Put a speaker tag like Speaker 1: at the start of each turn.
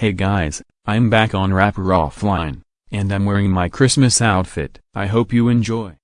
Speaker 1: Hey guys, I'm back on Rapper Offline, and I'm wearing my Christmas outfit. I hope you enjoy.